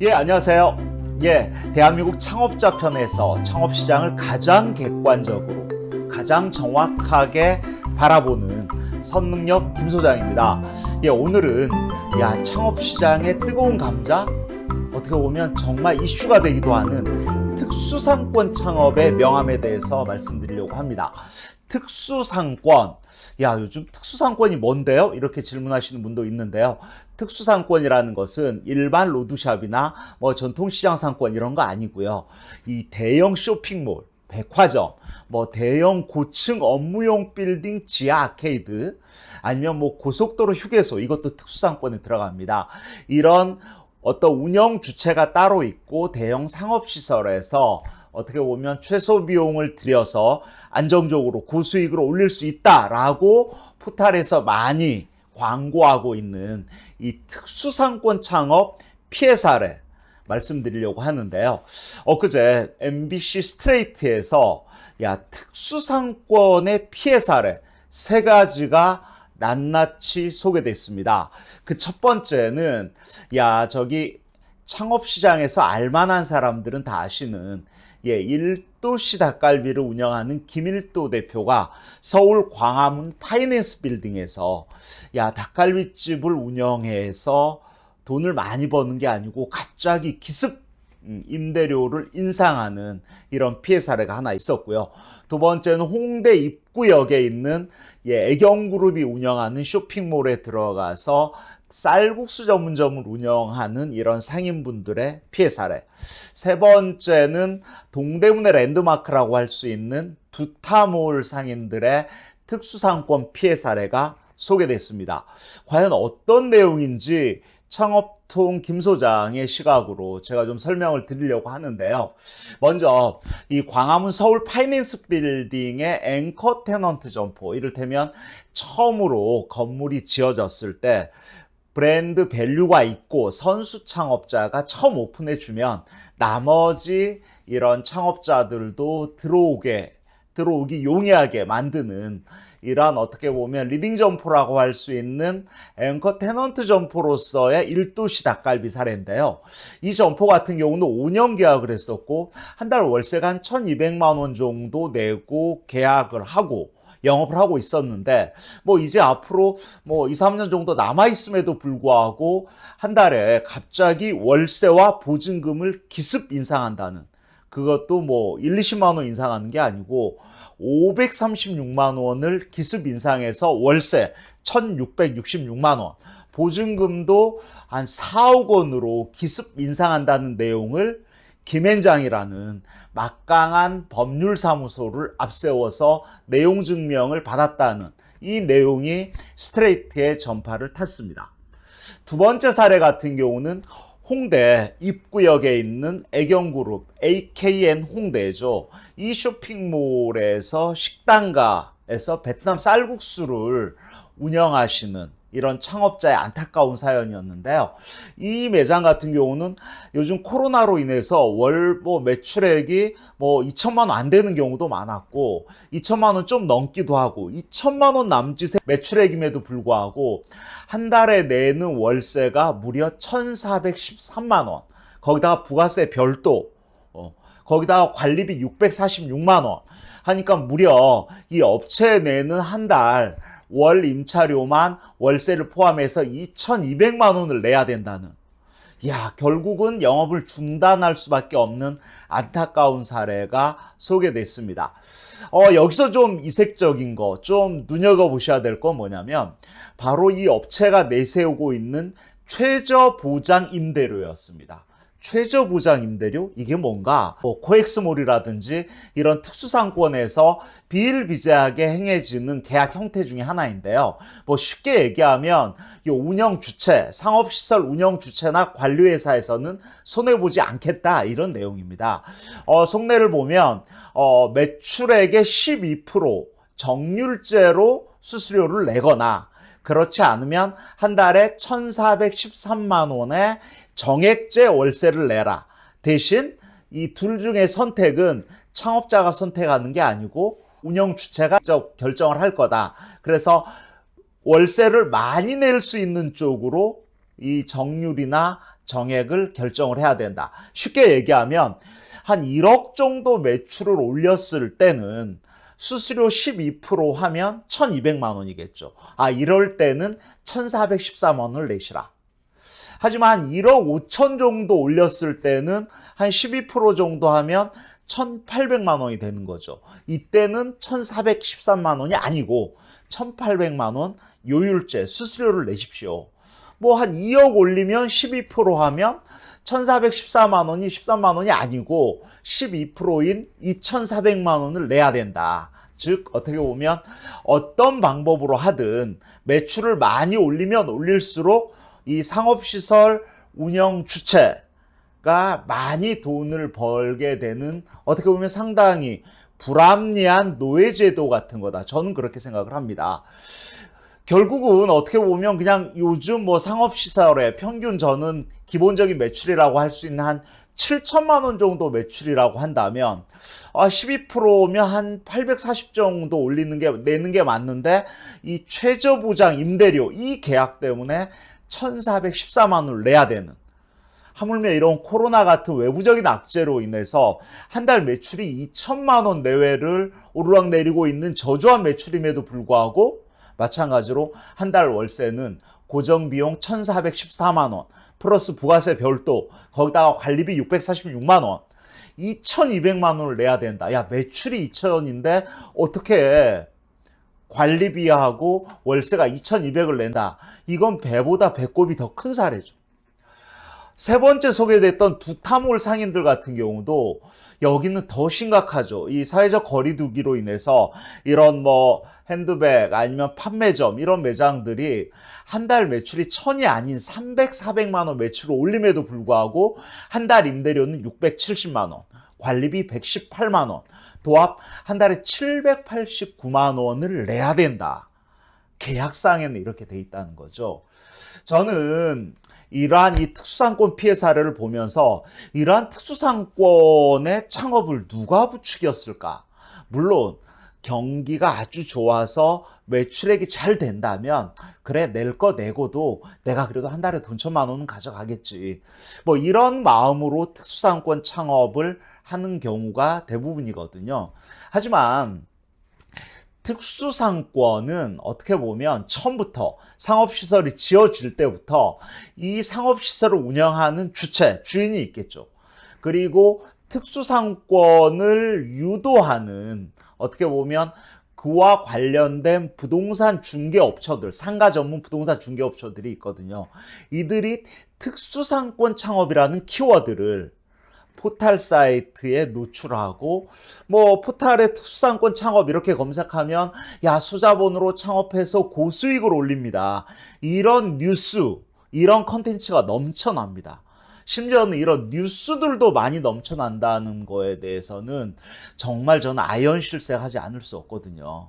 예, 안녕하세요. 예, 대한민국 창업자 편에서 창업시장을 가장 객관적으로, 가장 정확하게 바라보는 선능력 김 소장입니다. 예, 오늘은 야, 창업시장의 뜨거운 감자? 어떻게 보면 정말 이슈가 되기도 하는 특수상권 창업의 명함에 대해서 말씀드리려고 합니다. 특수상권. 야, 요즘 특수상권이 뭔데요? 이렇게 질문하시는 분도 있는데요. 특수상권이라는 것은 일반 road shop이나 뭐 전통시장 상권 이런 거 아니고요. 이 대형 쇼핑몰, 백화점, 뭐 대형 고층 업무용 빌딩 지하 아케이드, 아니면 뭐 고속도로 휴게소, 이것도 특수상권에 들어갑니다. 이런 어떤 운영 주체가 따로 있고 대형 상업시설에서 어떻게 보면 최소 비용을 들여서 안정적으로 고수익을 올릴 수 있다라고 포탈에서 많이 광고하고 있는 이 특수상권 창업 피해 사례 말씀드리려고 하는데요. 엊그제 MBC 스트레이트에서 야 특수상권의 피해 사례 세 가지가 낱낱이 소개됐습니다. 그 첫 번째는 야 저기 창업 시장에서 알만한 사람들은 다 아시는 예, 일도시 닭갈비를 운영하는 김일도 대표가 서울 광화문 파이낸스 빌딩에서 야 닭갈비집을 운영해서 돈을 많이 버는 게 아니고 갑자기 기습 음, 임대료를 인상하는 이런 피해 사례가 하나 있었고요. 두 번째는 홍대 입구역에 있는 예, 애경그룹이 운영하는 쇼핑몰에 들어가서 쌀국수 전문점을 운영하는 이런 상인분들의 피해 사례. 세 번째는 동대문의 랜드마크라고 할 수 있는 두타몰 상인들의 특수상권 피해 사례가 소개됐습니다. 과연 어떤 내용인지 창업통 김 소장의 시각으로 제가 좀 설명을 드리려고 하는데요. 먼저 이 광화문 서울 파이낸스 빌딩의 anchor tenant 점포 이를테면 처음으로 건물이 지어졌을 때 brand value가 있고 선수 창업자가 처음 오픈해 주면 나머지 이런 창업자들도 들어오게 들어오기 용이하게 만드는 이러한 어떻게 보면 leading 점포라고 할 수 있는 anchor tenant 점포로서의 일도씨 닭갈비 사례인데요. 이 점포 같은 경우는 5년 계약을 했었고 한 달 월세가 한 1200만 원 정도 내고 계약을 하고 영업을 하고 있었는데 뭐 이제 앞으로 뭐 2, 3년 정도 남아 있음에도 불구하고 한 달에 갑자기 월세와 보증금을 기습 인상한다는 그것도 뭐 1, 20만 원 인상하는 게 아니고 536만 원을 기습 인상해서 월세 1666만 원 보증금도 한 4억 원으로 기습 인상한다는 내용을 김앤장이라는 막강한 법률사무소를 앞세워서 내용 증명을 받았다는 이 내용이 스트레이트의 전파를 탔습니다. 두 번째 사례 같은 경우는 홍대 입구역에 있는 애경그룹 AKN 홍대죠. 이 쇼핑몰에서 식당가에서 베트남 쌀국수를 운영하시는 이런 창업자의 안타까운 사연이었는데요. 이 매장 같은 경우는 요즘 코로나로 인해서 월 뭐 매출액이 뭐 2천만 원 안 되는 경우도 많았고 2천만 원 좀 넘기도 하고 2천만 원 남짓의 매출액임에도 불구하고 한 달에 내는 월세가 무려 1,413만 원. 거기다가 부가세 별도 어, 거기다가 관리비 646만 원 하니까 무려 이 업체에 내는 한달 월 임차료만 월세를 포함해서 2,200만 원을 내야 된다는 야 결국은 영업을 중단할 수밖에 없는 안타까운 사례가 소개됐습니다. 어, 여기서 좀 이색적인 거, 좀 눈여겨보셔야 될 건 뭐냐면 바로 이 업체가 내세우고 있는 최저 보장 임대료였습니다. 최저 보장 임대료 이게 뭔가 뭐 코엑스몰이라든지 이런 특수상권에서 비일비재하게 행해지는 계약 형태 중에 하나인데요. 뭐 쉽게 얘기하면 이 운영 주체, 상업시설 운영 주체나 관리회사에서는 손해 보지 않겠다 이런 내용입니다. 어, 속내를 보면 어, 매출액의 12% 정률제로 수수료를 내거나 그렇지 않으면 한 달에 1,413만 원의 정액제 월세를 내라. 대신 이 둘 중에 선택은 창업자가 선택하는 게 아니고 운영 주체가 결정을 할 거다. 그래서 월세를 많이 낼 수 있는 쪽으로 이 정률이나 정액을 결정을 해야 된다. 쉽게 얘기하면 한 1억 정도 매출을 올렸을 때는 수수료 12% 하면 1200만 원이겠죠. 아, 이럴 때는 1413만 원을 내시라. 하지만 한 1억 5천 정도 올렸을 때는 한 12% 정도 하면 1,800만 원이 되는 거죠. 이때는 1,413만 원이 아니고 1,800만 원 요율제 수수료를 내십시오. 뭐 한 2억 올리면 12% 하면 1,414만 원이 13만 원이 아니고 12%인 2,400만 원을 내야 된다. 즉 어떻게 보면 어떤 방법으로 하든 매출을 많이 올리면 올릴수록 이 상업시설 운영 주체가 많이 돈을 벌게 되는 어떻게 보면 상당히 불합리한 노예제도 같은 거다. 저는 그렇게 생각을 합니다. 결국은 어떻게 보면 그냥 요즘 뭐 상업시설의 평균 저는 기본적인 매출이라고 할 수 있는 한 7천만 원 정도 매출이라고 한다면 아 12%면 한 840 정도 올리는 게 내는 게 맞는데 이 최저 보장 임대료 이 계약 때문에 1,414만 원을 내야 되는. 하물며 이런 코로나 같은 외부적인 악재로 인해서 한 달 매출이 2천만 원 내외를 오르락내리고 있는 저조한 매출임에도 불구하고 마찬가지로 한 달 월세는 고정비용 1,414만 원 플러스 부가세 별도 거기다가 관리비 646만 원 2,200만 원을 내야 된다. 야 매출이 2천인데 어떻게 관리비하고 월세가 2,200을 낸다. 이건 배보다 배꼽이 더 큰 사례죠. 세 번째 소개됐던 두타몰 상인들 같은 경우도 여기는 더 심각하죠. 이 사회적 거리두기로 인해서 이런 뭐 핸드백 아니면 판매점 이런 매장들이 한 달 매출이 천이 아닌 300, 400만 원 매출을 올림에도 불구하고 한 달 임대료는 670만 원, 관리비 118만 원, 도합 한 달에 789만 원을 내야 된다. 계약상에는 이렇게 돼 있다는 거죠. 저는 이러한 이 특수상권 피해 사례를 보면서 이러한 특수상권의 창업을 누가 부추겼을까? 물론 경기가 아주 좋아서 매출액이 잘 된다면 그래 낼 거 내고도 내가 그래도 한 달에 돈 천만 원은 가져가겠지. 뭐 이런 마음으로 특수상권 창업을 하는 경우가 대부분이거든요. 하지만 특수상권은 어떻게 보면 처음부터 상업시설이 지어질 때부터 이 상업시설을 운영하는 주체, 주인이 있겠죠. 그리고 특수상권을 유도하는 어떻게 보면 그와 관련된 부동산 중개업체들, 상가 전문 부동산 중개업체들이 있거든요. 이들이 특수상권 창업이라는 키워드를 포탈 사이트에 노출하고 뭐 포탈의 특수상권 창업 이렇게 검색하면 야 수자본으로 창업해서 고수익을 올립니다. 이런 뉴스, 이런 컨텐츠가 넘쳐납니다. 심지어는 이런 뉴스들도 많이 넘쳐난다는 거에 대해서는 정말 저는 아연실색하지 않을 수 없거든요.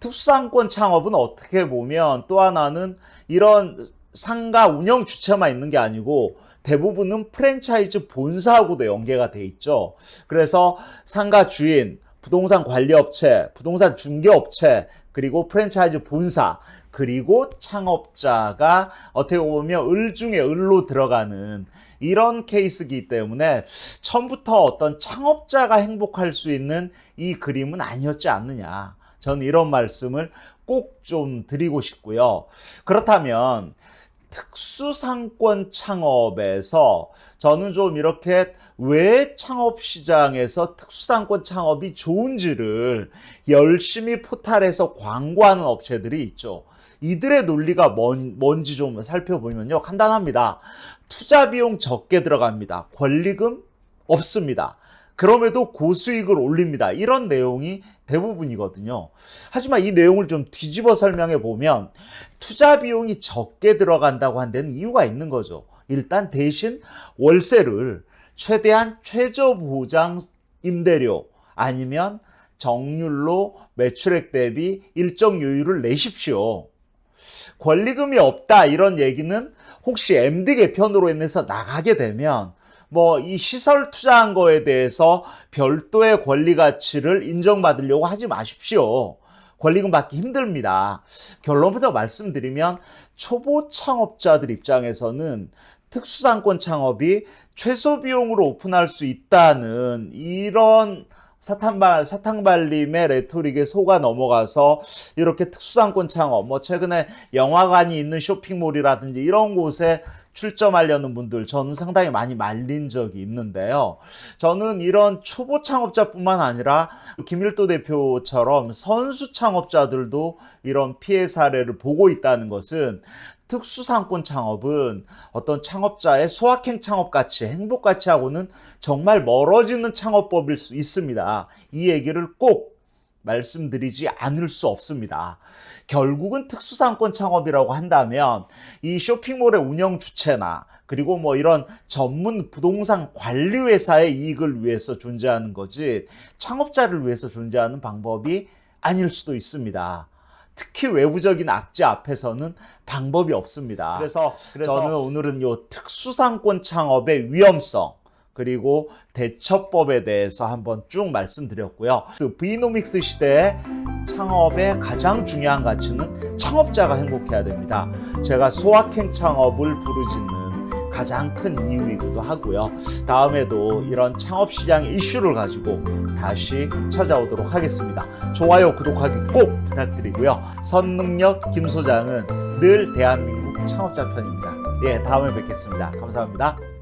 특수상권 창업은 어떻게 보면 또 하나는 이런 상가 운영 주체만 있는 게 아니고 대부분은 프랜차이즈 본사하고도 연계가 돼 있죠. 그래서 상가 주인, 부동산 관리업체, 부동산 중개업체, 그리고 프랜차이즈 본사, 그리고 창업자가 어떻게 보면 을 중에 을로 들어가는 이런 케이스이기 때문에 처음부터 어떤 창업자가 행복할 수 있는 이 그림은 아니었지 않느냐. 저는 이런 말씀을 꼭 좀 드리고 싶고요. 그렇다면 특수상권 창업에서 저는 좀 이렇게 왜 창업 시장에서 특수상권 창업이 좋은지를 열심히 포탈에서 광고하는 업체들이 있죠. 이들의 논리가 뭔, 뭔지 좀 살펴보면요. 간단합니다. 투자 비용 적게 들어갑니다. 권리금 없습니다. 그럼에도 고수익을 올립니다. 이런 내용이 대부분이거든요. 하지만 이 내용을 좀 뒤집어 설명해 보면 투자 비용이 적게 들어간다고 한 데는 이유가 있는 거죠. 일단 대신 월세를 최대한 최저 보장 임대료 아니면 정률로 매출액 대비 일정 요율을 내십시오. 권리금이 없다 이런 얘기는 혹시 MD 개편으로 인해서 나가게 되면 뭐 이 시설 투자한 거에 대해서 별도의 권리 가치를 인정받으려고 하지 마십시오. 권리금 받기 힘듭니다. 결론부터 말씀드리면 초보 창업자들 입장에서는 특수상권 창업이 최소 비용으로 오픈할 수 있다는 이런 사탕발, 사탕발림의 레토릭에 속아 넘어가서 이렇게 특수상권 창업, 뭐 최근에 영화관이 있는 쇼핑몰이라든지 이런 곳에 출점하려는 분들 저는 상당히 많이 말린 적이 있는데요. 저는 이런 초보 창업자뿐만 아니라 김일도 대표처럼 선수 창업자들도 이런 피해 사례를 보고 있다는 것은 특수상권 창업은 어떤 창업자의 소확행 창업같이 행복같이 하고는 정말 멀어지는 창업법일 수 있습니다. 이 얘기를 꼭 말씀드리지 않을 수 없습니다. 결국은 특수상권 창업이라고 한다면 이 쇼핑몰의 운영 주체나 그리고 뭐 이런 전문 부동산 관리 회사의 이익을 위해서 존재하는 거지 창업자를 위해서 존재하는 방법이 아닐 수도 있습니다. 특히 외부적인 악재 앞에서는 방법이 없습니다. 그래서, 저는 오늘은 요 특수상권 창업의 위험성 그리고 대처법에 대해서 한번 쭉 말씀드렸고요. 그 비노믹스 시대의 창업의 가장 중요한 가치는 창업자가 행복해야 됩니다. 제가 소확행 창업을 부르짖는 가장 큰 이유이기도 하고요. 다음에도 이런 창업 시장의 이슈를 가지고 다시 찾아오도록 하겠습니다. 좋아요, 구독하기 꼭 부탁드리고요. 선능력 김 소장은 늘 대한민국 창업자 편입니다. 예, 다음에 뵙겠습니다. 감사합니다.